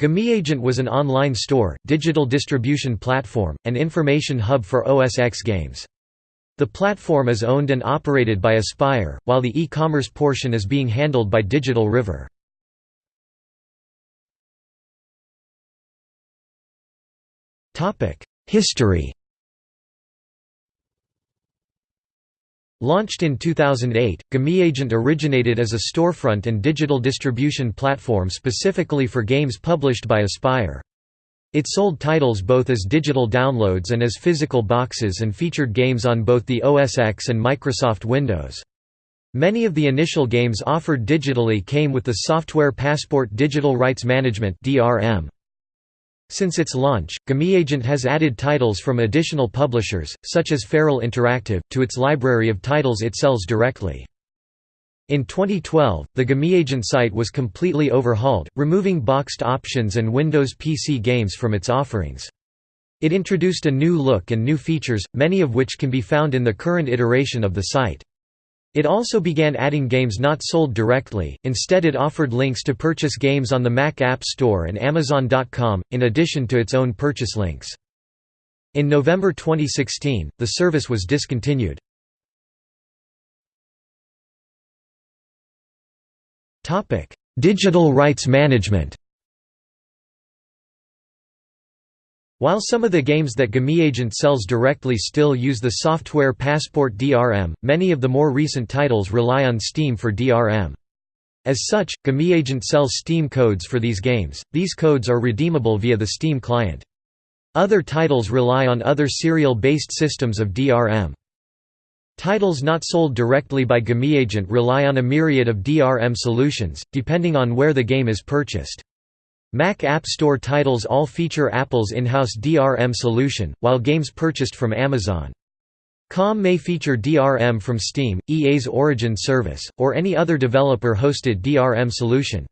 GameAgent was an online store, digital distribution platform, and information hub for OS X games. The platform is owned and operated by Aspyr, while the e-commerce portion is being handled by Digital River. History Launched in 2008, GameAgent originated as a storefront and digital distribution platform specifically for games published by Aspyr. It sold titles both as digital downloads and as physical boxes and featured games on both the OS X and Microsoft Windows. Many of the initial games offered digitally came with the Software Passport Digital Rights Management (DRM). Since its launch, GameAgent has added titles from additional publishers, such as Feral Interactive, to its library of titles it sells directly. In 2012, the GameAgent site was completely overhauled, removing boxed options and Windows PC games from its offerings. It introduced a new look and new features, many of which can be found in the current iteration of the site. It also began adding games not sold directly, instead it offered links to purchase games on the Mac App Store and Amazon.com, in addition to its own purchase links. In November 2016, the service was discontinued. Digital rights management While some of the games that GameAgent sells directly still use the software Passport DRM, many of the more recent titles rely on Steam for DRM. As such, GameAgent sells Steam codes for these games, these codes are redeemable via the Steam client. Other titles rely on other serial-based systems of DRM. Titles not sold directly by GameAgent rely on a myriad of DRM solutions, depending on where the game is purchased. Mac App Store titles all feature Apple's in-house DRM solution, while games purchased from Amazon. COM may feature DRM from Steam, EA's Origin service, or any other developer-hosted DRM solution.